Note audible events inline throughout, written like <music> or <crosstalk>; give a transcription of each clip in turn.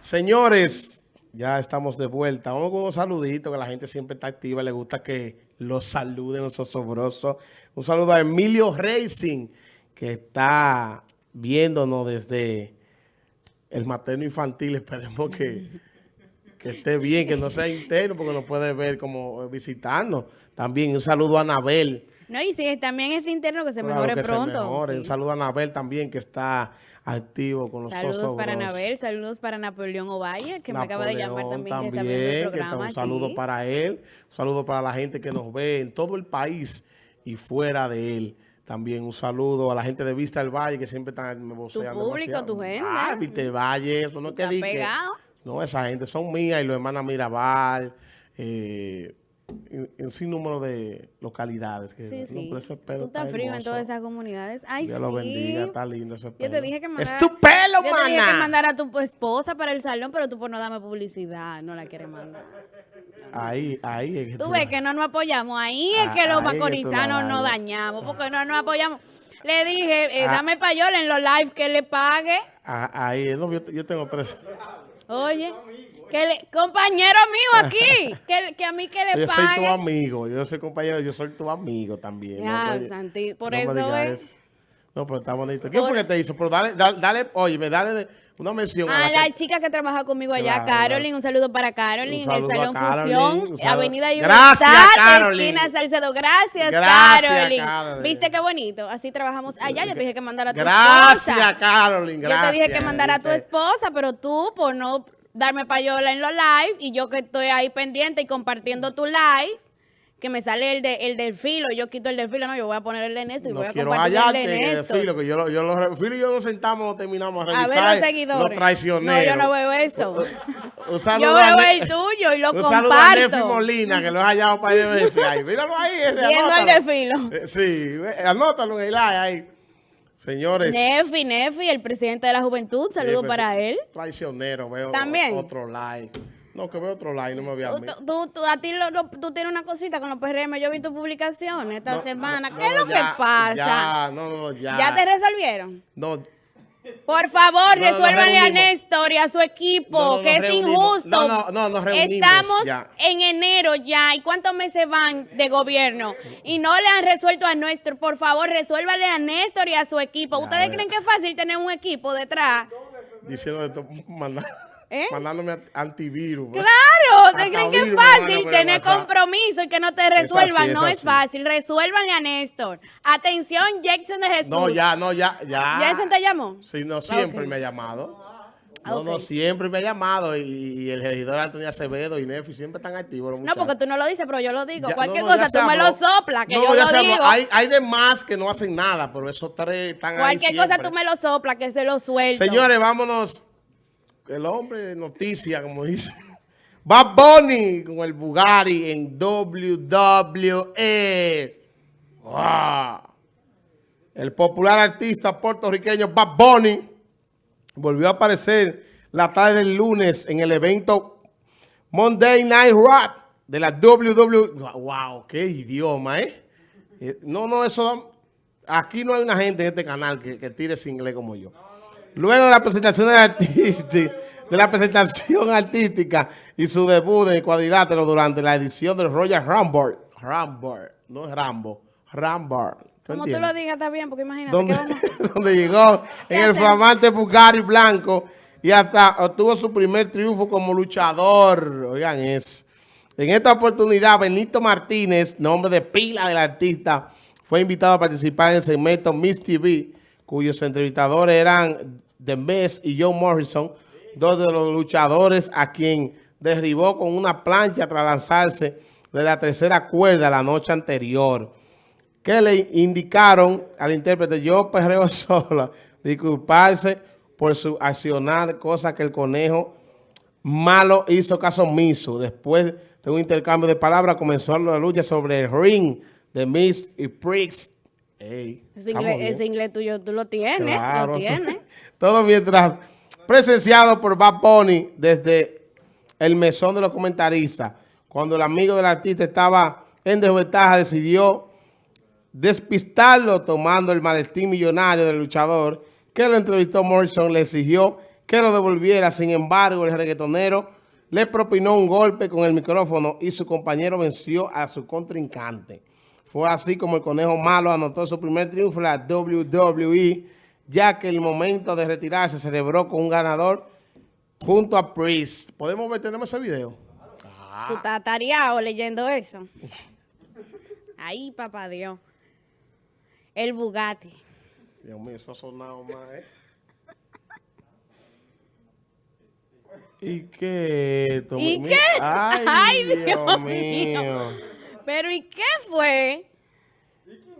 Señores, ya estamos de vuelta. Vamos con un saludito, que la gente siempre está activa. Le gusta que los saluden los osobrosos. Un saludo a Emilio Racing, que está viéndonos desde el materno infantil. Esperemos que, que esté bien, que no sea interno, porque nos puede ver como visitarnos. También un saludo a Anabel. No, y si también es interno, que se Claro mejore que se pronto. mejore. Sí. Un saludo a Anabel también, que está activo con los Saludos para. Anabel, saludos para Napoleón Ovalle, que me acaba de llamar Napoleón también, que está viendo el que está- programa. un saludo sí. para él, un saludo para la gente que nos ve en todo el país y fuera de él. También un saludo a la gente de Vista del Valle que siempre están me vocean público, demasiado. tu gente. Ah, Vista del Valle, eso no es que. No, esa gente son mías y los hermanos Mirabal, eh, en, en sin número de localidades. Que, Sí, sí. ese pelo Tú estás está frío en todas esas comunidades. Ay, Dios sí. lo bendiga, está lindo ese pelo. Yo te dije que mandara, ¡Es tu pelo, Yo te dije que mana! mandara a tu esposa para el salón, pero tú por no darme publicidad, no la quieres mandar. Ahí, ahí es que Tú ves que no nos apoyamos. Ahí es Ah, que los es la macorizanos nos dañamos, porque no nos apoyamos. Le dije, eh, Ah. dame payola en los live que le pague. Ah, Ahí, yo, yo tengo tres. Oye, que le- compañero mío aquí, <laughs> que, que a mí que le Yo soy tu amigo, yo soy compañero, yo soy tu amigo también. Ya, no, Santi, por no eso es. eso. No, pero está bonito. ¿Quién Por- fue que te hizo? Pero dale, dale, dale oye, dale una mención. A a la que- chica que trabaja conmigo allá, Claro, Carolyn, un saludo para Carolyn en el Salón Carolyn, Fusión, saludo. Avenida Libertad, Gracias, Carolyn. esquina Salcedo. Gracias, Gracias, Carolyn. Carolyn. ¿Viste qué bonito? Así trabajamos allá. Yo te dije que mandara a tu Gracias, esposa. Carolyn, Yo gracias. te dije que mandara a tu esposa, pero tú, por no darme payola en los live, y yo que estoy ahí pendiente y compartiendo tu live, que me sale el, de, el del filo, yo quito el del filo, no, yo voy a poner el de Néstor y No voy a compartir el de Néstor. filo, que yo, lo- yo los filo y yo nos sentamos, terminamos a A revisar ver los seguidores. los traicioneros. No, yo no veo eso. <laughs> Un saludo Yo a veo el tuyo y lo Un saludo a Nefi comparto. Molina, que lo he hallado para de veces. Ahí, míralo ahí. ese, Viendo el anótalo. de filo. Eh, Sí, anótalo en el live ahí. Señores. Nefi, Nefi, el presidente de la juventud, saludo Sí, para pues, él. Traicionero, veo También. otro like. No, que veo otro like, no me vea a Tú, tú- tú- a ti lo- lo- tú tienes una cosita con los PRM, yo vi tu publicación esta No, semana. no, ¿Qué es lo ya, que pasa? Ya, no, no, ya. ¿Ya te resolvieron? No, Por favor, No, resuélvanle a. Néstor y a su equipo, No, no, que es reunimos. injusto. No, no, no, nos reunimos Estamos ya. en enero ya. ¿Y cuántos meses van de gobierno? Y no le han resuelto a Néstor. Por favor, resuélvanle a Néstor y a su equipo. Ya, ¿Ustedes creen que es fácil tener un equipo detrás? diciendo esto, manda- ¿Eh? mandándome antivirus. Claro, ¿ustedes creen que es fácil tener WhatsApp. compromiso y que no te resuelvan? es no es así. fácil. Resuélvanle a Néstor. Atención, Jackson de Jesús. No, ya, no, ya, ya. ¿Jackson te llamó? Sí, no, siempre me ha llamado. Ah, No, no, siempre me ha llamado y, y el regidor Antonio Acevedo y Nefi siempre están activos. los No, porque tú no lo dices, pero yo lo digo. Ya- Cualquier no, no, ya cosa, tú me lo soplas, que No, yo ya lo digo. Hay, hay demás que no hacen nada, pero esos tres están ahí Cualquier cosa tú me lo soplas, que se lo suelto. Señores, vámonos. El hombre de noticia, como dice. Bad Bunny con el Bugatti en WWE. ¡Wow! El popular artista puertorriqueño Bad Bunny volvió a aparecer la tarde del lunes en el evento Monday Night Rap de la WWE. ¡Wow! ¡Qué idioma, eh! Eh, No, no, eso... Aquí no hay una gente en este canal que, que tire ese inglés como yo. Luego de la presentación del artista, de la presentación <laughs> artística y su debut en el cuadrilátero durante la edición del Royal Rumble, Rumble, no es Rambo, Rumble. ¿tú Como tú lo digas, está bien, porque imagínate donde, que vamos... <laughs> donde llegó <laughs> en el flamante Bugatti blanco y hasta obtuvo su primer triunfo como luchador. Oigan eso. En esta oportunidad, Benito Martínez, nombre de pila del artista, fue invitado a participar en el segmento Miss TV, cuyos entrevistadores eran The Miz y John Morrison, dos de los luchadores a quien derribó con una plancha tras lanzarse de la tercera cuerda la noche anterior que le indicaron al intérprete, yo perreo <laughs> sola, disculparse por su accionar, cosa que el conejo malo hizo caso omiso. Después de un intercambio de palabras, comenzó la lucha sobre el ring de Miss y Prix. Ey, Ese inglés, bien. ese inglés tuyo, tú lo tienes, Claro. lo tienes. <laughs> Todo mientras presenciado por Bad Bunny desde el mesón de los comentaristas. Cuando el amigo del artista estaba en desventaja, decidió despistarlo tomando el maletín millonario del luchador que lo entrevistó Morrison, le exigió que lo devolviera. Sin embargo, el reggaetonero le propinó un golpe con el micrófono y su compañero venció a su contrincante. Fue así como el Conejo Malo anotó su primer triunfo en la WWE, ya que el momento de retirarse se celebró con un ganador junto a Priest. ¿Podemos ver? ¿Tenemos ese video? Tú estás tareado leyendo eso. Ay, papá Dios. El Bugatti. Dios mío, eso ha sonado más, ¿eh? ¿Y qué esto? ¿Y Mi- qué? Ay, <laughs> Ay, Dios, Dios mío. mío. Pero ¿y qué fue? ¿Quién es que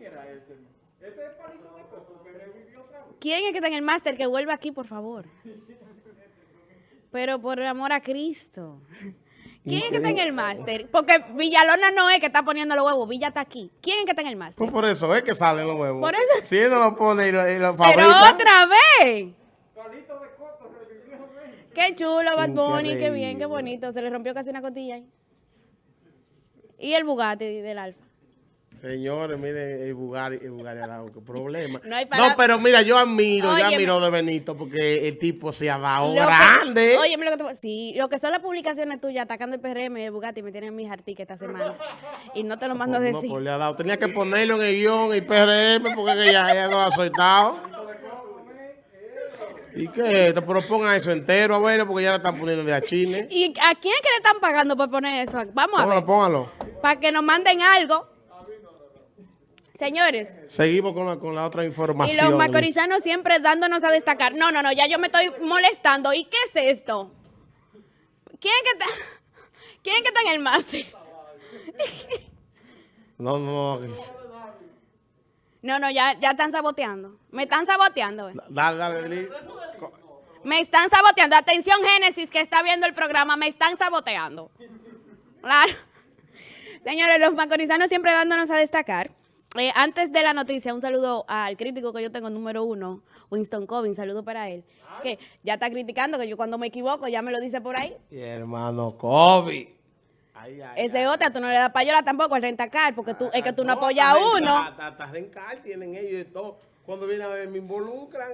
está en el máster? Que vuelva aquí, por favor. Pero por amor a Cristo. ¿Quién es que está en el máster? Porque Villalona no es que está poniendo los huevos, Villa está aquí. ¿Quién es que está en el máster? Pues por eso es que salen los huevos. Por eso- Si él no lo pone y lo, y lo Pero fabrica. otra vez. Qué chulo, Bad Bunny, qué bien, qué bonito. Se le rompió casi una costilla ahí. Y el Bugatti del Alfa. Señores, miren, el Bugatti, el dado qué problema. <laughs> No hay No, pero mira, yo admiro, yo Óyeme. admiro de Benito porque el tipo se ha dado Lo que- grande. Oye, mira lo que te Sí, lo que son las publicaciones tuyas atacando el PRM y el Bugatti me tienen mis artículos esta semana. Y no te lo mando a No, decir. pues le ha dado. Tenía que ponerlo en el guion, el PRM, porque que ya, ya lo ha soltado. ¿Y qué? Te propongan eso entero, a ver, porque ya lo están poniendo de a Chile. ¿Y a quién es que le están pagando por poner eso? Vamos a Póngalo, ver. póngalo. Para que nos manden algo. Señores, Seguimos con la, con la otra y información. los macorizanos siempre dándonos a destacar. No, no, no, ya yo me estoy molestando. ¿Y qué es esto? ¿Quién que está, <laughs> ¿quién que está en el máster? <laughs> No, no, no. No, no, ya, ya están saboteando. Me están saboteando. eh. Dale, dale, Lili. Me están saboteando. Atención, Génesis, que está viendo el programa, me están saboteando. Claro. Señores, los macorizanos siempre dándonos a destacar. Eh, antes de la noticia, un saludo al crítico que yo tengo, número uno, Winston Covin, saludo para él. Que ya está criticando, que yo cuando me equivoco ya me lo dice por ahí. Y hermano Kobe. Ay, ay, Ese otra, tú no le das payola tampoco al rentacar, porque tú, es que tú no No, apoyas a uno. Hasta, rencar tienen ellos y todo. Cuando viene a ver, me involucran.